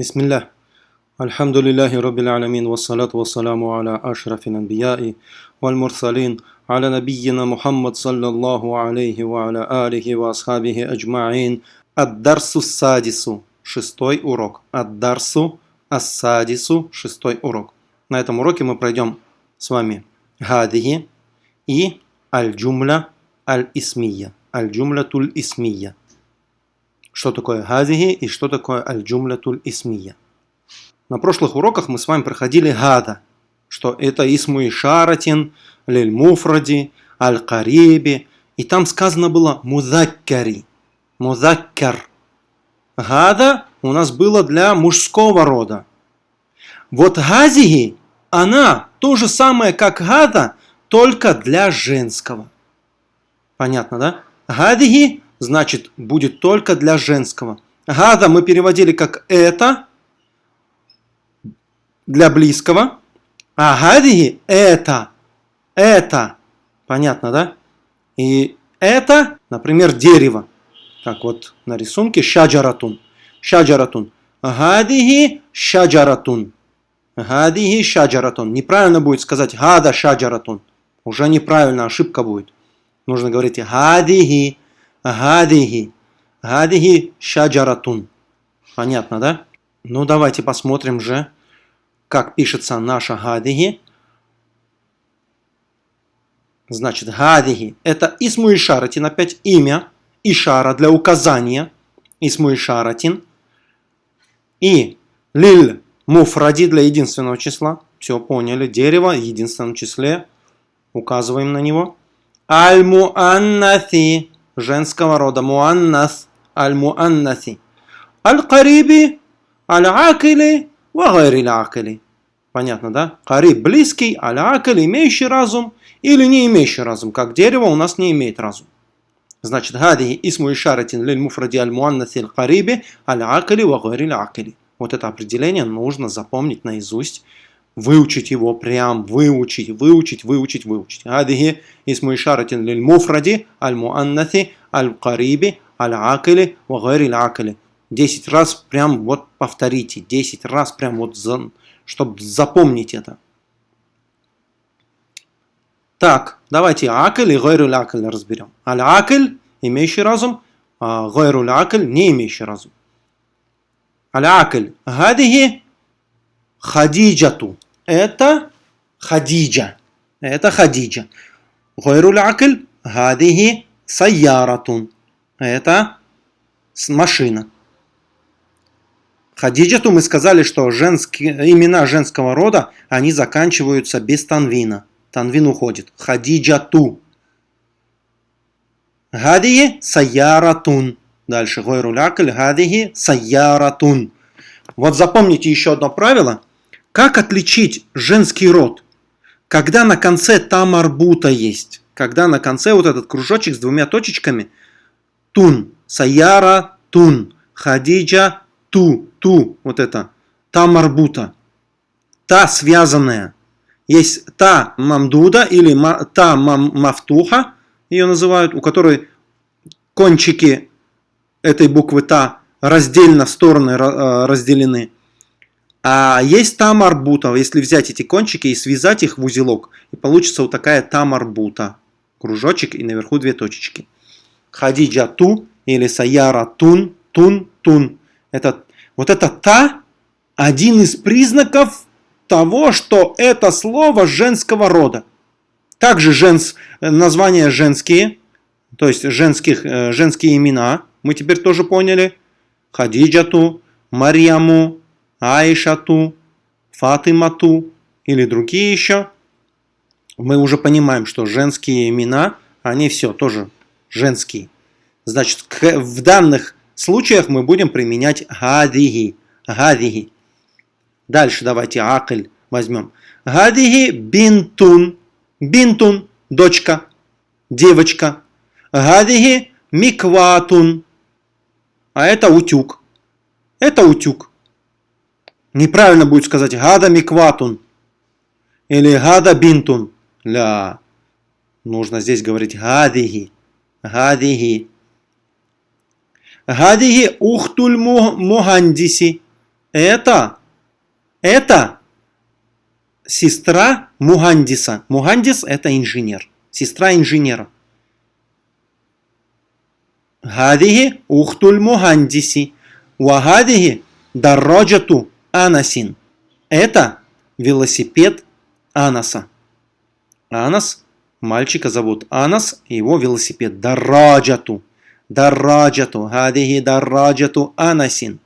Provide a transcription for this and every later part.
بسم الله الحمد لله رب العالمين والصلاة والسلام على أشرف الأنبياء والمرسلين على نبينا محمد صلى الله عليه وعلى آله وأصحابه أجمعين الدرس السادس шестой урок الدرس السادس шестой урок на этом уроке мы пройдем с вами هذه и аль-джумля аль-исмия аль-джумля туль-исмия что такое газиги и что такое аль-джумлятуль исмия. На прошлых уроках мы с вами проходили гада, что это исму ишаратин, лиль муфради, аль-кариби, и там сказано было музаккари, музаккар. Гада у нас было для мужского рода. Вот газиги, она то же самое, как гада, только для женского. Понятно, да? Гадиги значит, будет только для женского. Гада мы переводили как это, для близкого. А гадиги это, это. Понятно, да? И это, например, дерево. Как вот на рисунке шаджаратун. Шаджаратун. Гадиги шаджаратун. Гадиги шаджаратун. Неправильно будет сказать гада шаджаратун. Уже неправильно, ошибка будет. Нужно говорить гадиги Гадихи. Гадихи шаджаратун. Понятно, да? Ну, давайте посмотрим же, как пишется наша гадихи. Значит, гадихи – это исму ишаратин, опять имя, ишара для указания, исму ишаратин. И лиль муфради для единственного числа. Все поняли. Дерево в единственном числе. Указываем на него. Аль-муаннафи женского рода. Муаннас, аль-муаннаси. Аль-кариби, аль-акили, вагайри акили. Понятно, да? Кариб близкий, аль-акиль имеющий разум или не имеющий разум. Как дерево у нас не имеет разум. Значит, гади исму ишаратин лиль муфради аль-муаннаси аль-кариби, аль-акили, вагайри акили. Вот это определение нужно запомнить наизусть выучить его прям, выучить, выучить, выучить, выучить. Адихи исму ишаратин лиль муфради, аль муаннати, аль кариби, аль акили, вагайри акили. Десять раз прям вот повторите, десять раз прям вот, за, чтобы запомнить это. Так, давайте акель и гайру акель разберем. Аль акель, имеющий разум, а гайру акель, не имеющий разум. Аль акель, гадихи, хадиджату это Хадиджа. Это Хадиджа. Гойруль акль гадихи сайяратун. Это машина. Хадиджату мы сказали, что женские, имена женского рода, они заканчиваются без танвина. Танвин уходит. Хадиджату. Гадихи сайяратун. Дальше. Гойруль акль гадихи сайяратун. Вот запомните еще одно правило – как отличить женский род? Когда на конце тамарбута есть. Когда на конце вот этот кружочек с двумя точечками. Тун. Саяра тун. Хадиджа ту. Ту. Вот это. Тамарбута. Та связанная. Есть та мамдуда или та мам мафтуха. Ее называют. У которой кончики этой буквы та раздельно стороны э, разделены. А есть тамарбута, если взять эти кончики и связать их в узелок, и получится вот такая тамарбута. Кружочек и наверху две точечки. Хадиджа ту или саяра тун, тун, тун. Это, вот это та один из признаков того, что это слово женского рода. Также женс, названия женские, то есть женских, э, женские имена, мы теперь тоже поняли. Хадиджату, Марьяму, Айшату, Фатимату или другие еще, мы уже понимаем, что женские имена, они все тоже женские. Значит, в данных случаях мы будем применять гадиги. Гадиги. Дальше давайте акль возьмем. Гадиги бинтун. Бинтун – дочка, девочка. Гадиги микватун. А это утюг. Это утюг. Неправильно будет сказать гада микватун или гада бинтун. Ля. Нужно здесь говорить гадиги. Гадиги. Гадиги ухтуль мухандиси. это, это сестра Мугандиса. Мугандис это инженер. Сестра инженера. Гадихи ухтуль мугандиси. Вагадихи дарроджату анасин. Это велосипед Анаса. Анас, мальчика зовут Анас, его велосипед Дарраджату. Дарраджату. Гадихи дарраджату Анасин.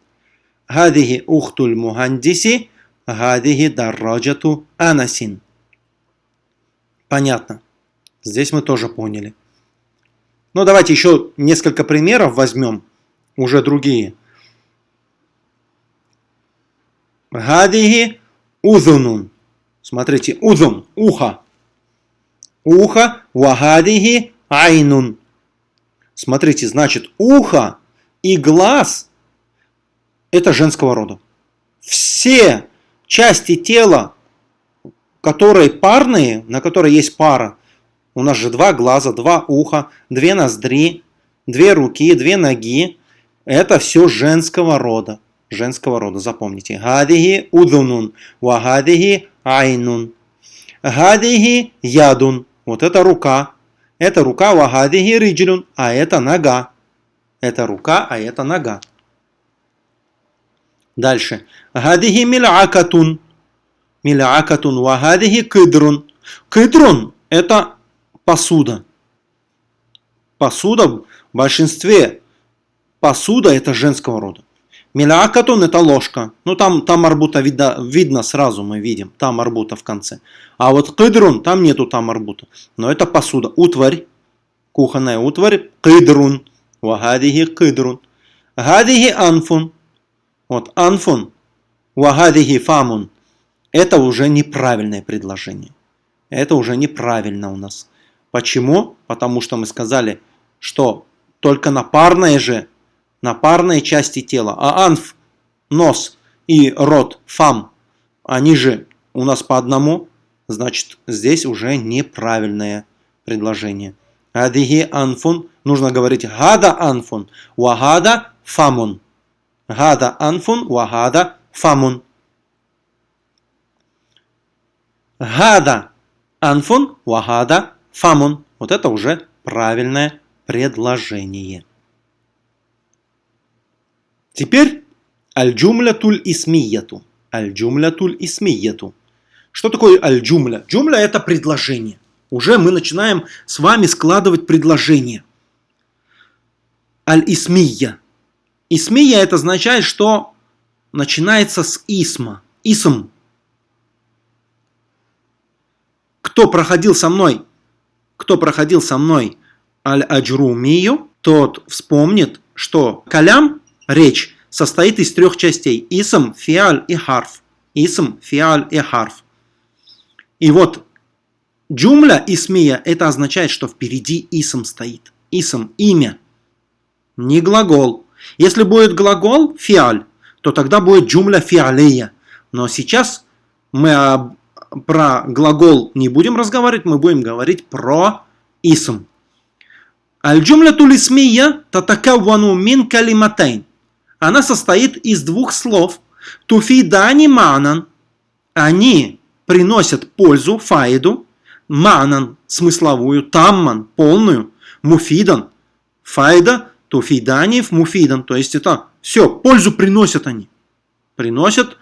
Гадихи ухтуль мугандиси. Гадихи дарраджату Анасин. Понятно. Здесь мы тоже поняли. Ну, давайте еще несколько примеров возьмем, уже другие. Гадихи узунун. Смотрите, узун, ухо. Ухо, вагадихи айнун. Смотрите, значит, ухо и глаз – это женского рода. Все части тела, которые парные, на которые есть пара, у нас же два глаза, два уха, две ноздри, две руки, две ноги. Это все женского рода. Женского рода, запомните. Гадихи удунун, вагадихи айнун. Гадихи ядун. Вот это рука. Это рука вагадихи риджлюн, а это нога. Это рука, а это нога. Дальше. Гадихи мил'акатун. Мил'акатун вагадихи кыдрун. Кыдрун – это посуда. Посуда в большинстве посуда это женского рода. Милякатон это ложка. Ну там, там арбута видно, видно сразу, мы видим. Там арбута в конце. А вот кыдрун, там нету там арбута. Но это посуда. Утварь. Кухонная утварь. Кыдрун. Вагадихи кыдрун. Гадихи анфун. Вот анфун. Вагадихи фамун. Это уже неправильное предложение. Это уже неправильно у нас. Почему? Потому что мы сказали, что только на парной же, на парной части тела, а анф, нос и рот, фам, они же у нас по одному, значит здесь уже неправильное предложение. Адихи анфун, нужно говорить гада анфун, вагада фамун. Гада анфун, вагада фамун. Гада анфун, вагада Фамун. Вот это уже правильное предложение. Теперь аль-джумлятуль исмияту. Аль-джумлятуль исмияту. Что такое аль-джумля? Джумля это предложение. Уже мы начинаем с вами складывать предложение. Аль-исмия. Исмия это означает, что начинается с исма. Исм. Кто проходил со мной кто проходил со мной аль-аджрумию, тот вспомнит, что калям, речь, состоит из трех частей. Исм, фиаль и харф. Исм, фиаль и харф. И вот джумля исмия, это означает, что впереди исм стоит. Исм, имя, не глагол. Если будет глагол, фиаль, то тогда будет джумля фиалея. Но сейчас мы про глагол не будем разговаривать, мы будем говорить про исм. Аль-джумля тулисмия татакаввану мин калиматайн. Она состоит из двух слов. Туфидани манан. Они приносят пользу, фаиду. Манан, смысловую. Тамман, полную. Муфидан, файда. Туфидани муфидан. То есть это все, пользу приносят они. Приносят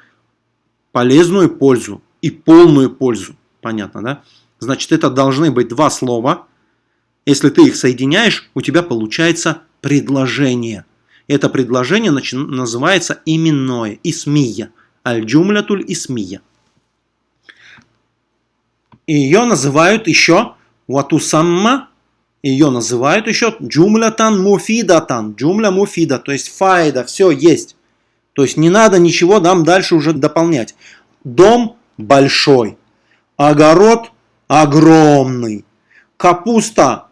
полезную пользу и полную пользу. Понятно, да? Значит, это должны быть два слова. Если ты их соединяешь, у тебя получается предложение. Это предложение называется именное, исмия. Аль-джумлятуль исмия. Ее называют еще ватусамма, ее называют еще джумлятан муфидатан, джумля муфида, то есть файда, все есть. То есть не надо ничего нам дальше уже дополнять. Дом большой. Огород огромный. Капуста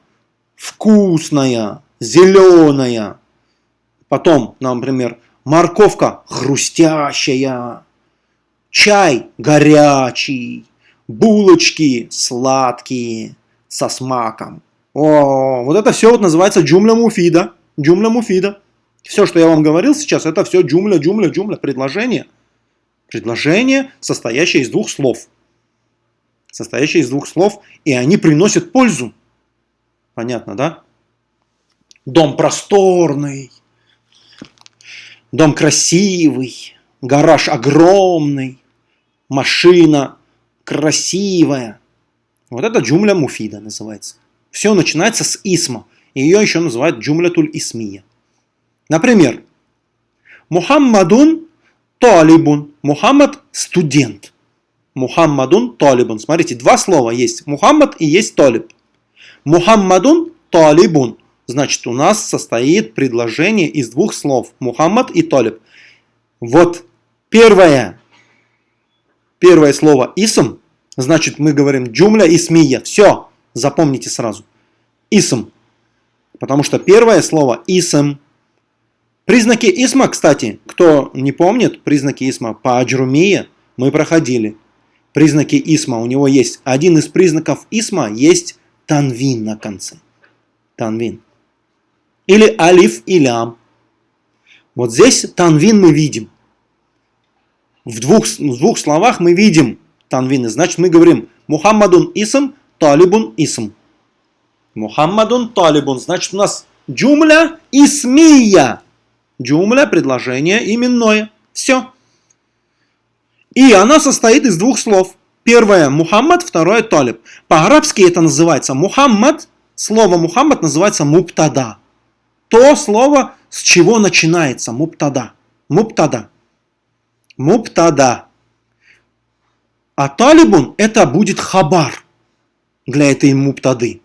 вкусная, зеленая. Потом, например, морковка хрустящая. Чай горячий. Булочки сладкие со смаком. О, вот это все вот называется джумля муфида. Джумля муфида. Все, что я вам говорил сейчас, это все джумля, джумля, джумля, предложение – Предложение, состоящее из двух слов. Состоящее из двух слов, и они приносят пользу. Понятно, да? Дом просторный, дом красивый, гараж огромный, машина красивая. Вот это джумля муфида называется. Все начинается с исма. Ее еще называют джумлятуль исмия. Например, Мухаммадун талибун. Мухаммад студент. Мухаммадун талибун. Смотрите, два слова есть. Мухаммад и есть талиб. Мухаммадун талибун. Значит, у нас состоит предложение из двух слов. Мухаммад и талиб. Вот первое. Первое слово исм. Значит, мы говорим джумля исмия. Все. Запомните сразу. Исм. Потому что первое слово исм. Признаки исма, кстати, кто не помнит, признаки исма по аджрумия мы проходили. Признаки исма, у него есть, один из признаков исма есть танвин на конце. Танвин. Или алиф и лям. Вот здесь танвин мы видим. В двух, в двух словах мы видим танвины. Значит, мы говорим Мухаммадун исм, талибун исм. Мухаммадун талибун. Значит, у нас джумля исмия. Джумля – предложение именное. Все. И она состоит из двух слов. Первое – Мухаммад, второе – Талиб. По-арабски это называется Мухаммад. Слово Мухаммад называется муптада. То слово, с чего начинается муптада. Муптада. Муптада. А талибун – это будет хабар для этой муптады.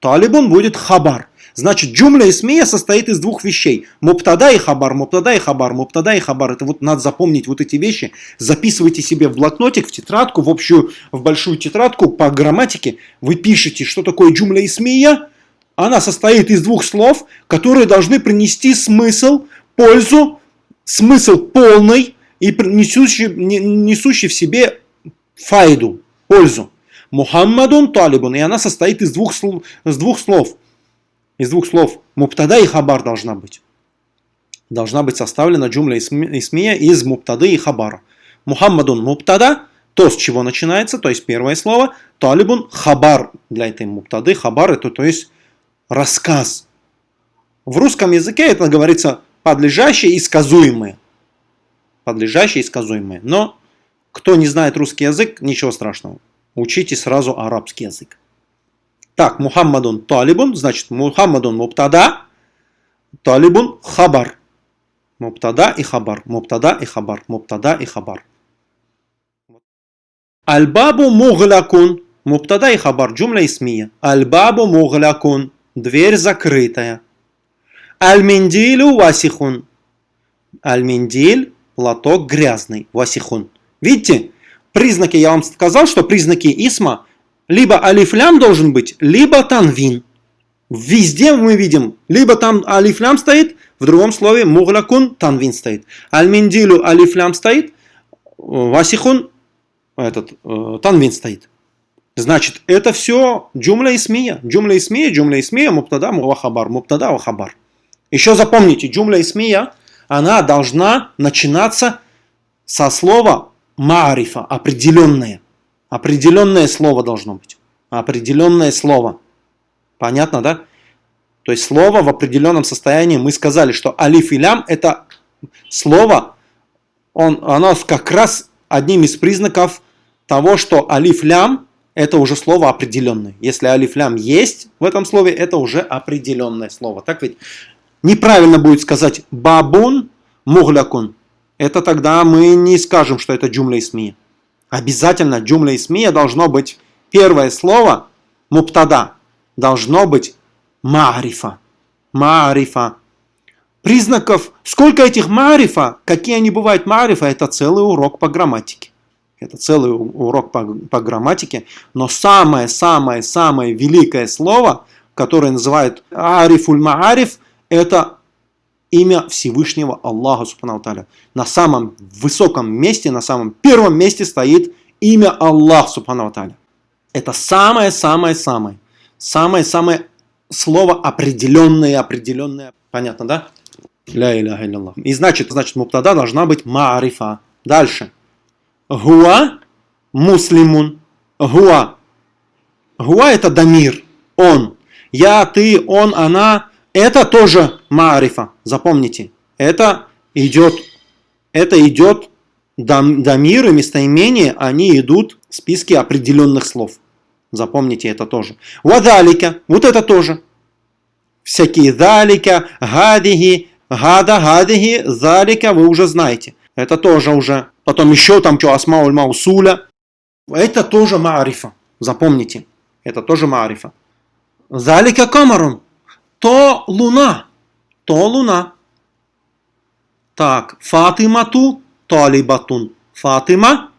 Талибун будет хабар. Значит, джумля исмия состоит из двух вещей. Муптада и хабар, муптада и хабар, муптада и хабар. Это вот надо запомнить вот эти вещи. Записывайте себе в блокнотик, в тетрадку, в общую, в большую тетрадку по грамматике. Вы пишете, что такое джумля исмия. Она состоит из двух слов, которые должны принести смысл, пользу, смысл полный и несущий, несущий в себе файду, пользу. Мухаммадун талибун, и она состоит из двух, слов, из двух слов из двух слов муптада и хабар должна быть. Должна быть составлена джумля исмия из муптады и хабара. Мухаммадун муптада, то, с чего начинается, то есть первое слово. Талибун хабар для этой муптады. Хабар это то есть рассказ. В русском языке это говорится подлежащее и сказуемое. Подлежащее и сказуемое. Но кто не знает русский язык, ничего страшного. Учите сразу арабский язык. Так, Мухаммадун талибун, значит Мухаммадун муптада, талибун хабар. Муптада и хабар, муптада и хабар, муптада и хабар. Аль-бабу муглякун, муптада и хабар, джумля исмия. Аль-бабу муглякун, дверь закрытая. Аль-миндилю васихун. Аль-миндиль, грязный, васихун. Видите, признаки, я вам сказал, что признаки исма – либо алифлям должен быть, либо танвин. Везде мы видим, либо там алифлям стоит, в другом слове муглякун танвин стоит. Аль-миндилю алифлям стоит, васихун этот, э, танвин стоит. Значит, это все джумля исмия. Джумля исмия, джумля исмия, муптада, вахабар, муптада, вахабар. Еще запомните, джумля исмия, она должна начинаться со слова марифа, определенное. Определенное слово должно быть. Определенное слово. Понятно, да? То есть слово в определенном состоянии. Мы сказали, что алиф и лям это слово, он, оно как раз одним из признаков того, что алиф лям это уже слово определенное. Если алиф лям есть в этом слове, это уже определенное слово. Так ведь неправильно будет сказать бабун муглякун. Это тогда мы не скажем, что это джумля исмия. Обязательно джумля исмия должно быть первое слово муптада. Должно быть маарифа. Маарифа. Признаков, сколько этих маарифа, какие они бывают маарифа, это целый урок по грамматике. Это целый урок по, по грамматике. Но самое-самое-самое великое слово, которое называют арифуль маариф, это имя Всевышнего Аллаха Субхану На самом высоком месте, на самом первом месте стоит имя Аллах Субхану Это самое-самое-самое. Самое-самое слово определенное, определенное. Понятно, да? Ля иляха И значит, значит, муптада должна быть маарифа. Дальше. Гуа муслимун. Гуа. Гуа это дамир. Он. Я, ты, он, она. Это тоже маарифа. Запомните. Это идет, это идет дамир и местоимение, они идут в списке определенных слов. Запомните это тоже. Вадалика. Вот это тоже. Всякие далика, гадиги, гада, гадиги, залика вы уже знаете. Это тоже уже. Потом еще там что, асмауль маусуля. Это тоже маарифа. Запомните. Это тоже маарифа. Залика камарун. То луна. То луна. Так, Фатимату талибатун. Фатима,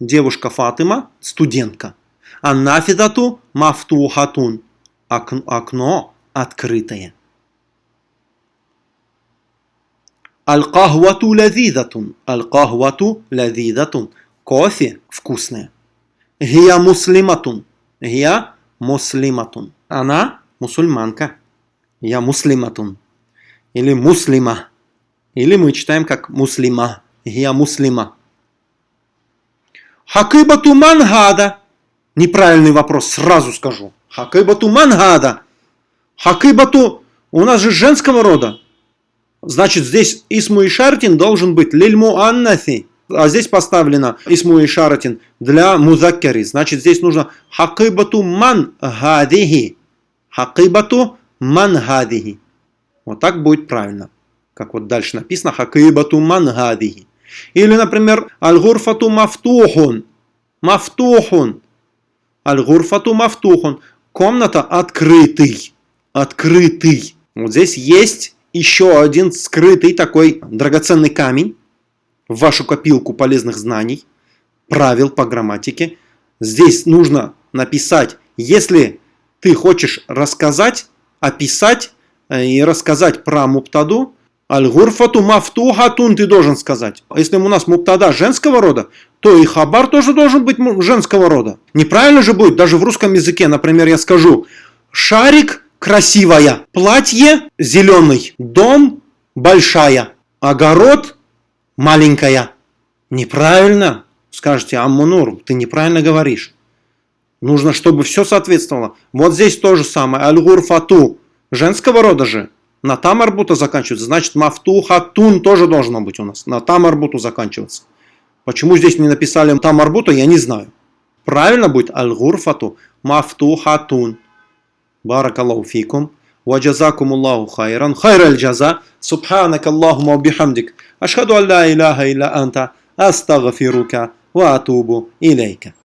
девушка Фатима, студентка. Аннафидату мафтухатун. Окно открытое. Аль-кахвату лазидатун. Аль-кахвату лазидатун. Кофе вкусное. Гия муслиматун. Гия муслиматун. Она мусульманка. Я муслиматун. Или муслима. Или мы читаем как муслима. Я муслима. Хакыбату мангада. Неправильный вопрос, сразу скажу. Хакыбату мангада. Хакыбату у нас же женского рода. Значит, здесь Исму и Шартин должен быть лильму аннафи. А здесь поставлено Исму и Шартин для музаккари. Значит, здесь нужно хакыбату ман гадихи. Хакыбату ман гадихи. Вот так будет правильно. Как вот дальше написано хакыбату ман гадихи. Или, например, аль-гурфату мафтухун. Мафтухун. Аль-гурфату мафтухун. Комната открытый. Открытый. Вот здесь есть еще один скрытый такой драгоценный камень в вашу копилку полезных знаний, правил по грамматике. Здесь нужно написать, если ты хочешь рассказать, описать э, и рассказать про муптаду, Аль-гурфату мафтухатун ты должен сказать. Если у нас муптада женского рода, то и хабар тоже должен быть женского рода. Неправильно же будет, даже в русском языке, например, я скажу, шарик красивая, платье зеленый, дом большая, огород маленькая. Неправильно, скажете, Аммунур, ты неправильно говоришь. Нужно, чтобы все соответствовало. Вот здесь то же самое. Аль-гурфату, женского рода же. На там заканчивается. Значит, мафтуха тун тоже должно быть у нас. На там арбуту заканчиваться. Почему здесь не написали там я не знаю. Правильно будет аль-гурфату بارك الله فيكم وجزاكم الله خيرا خير الجزاء سبحانك اللهم وبحمدك أشهد أن لا إله إلا أنت أستغفرك وأتوب إليك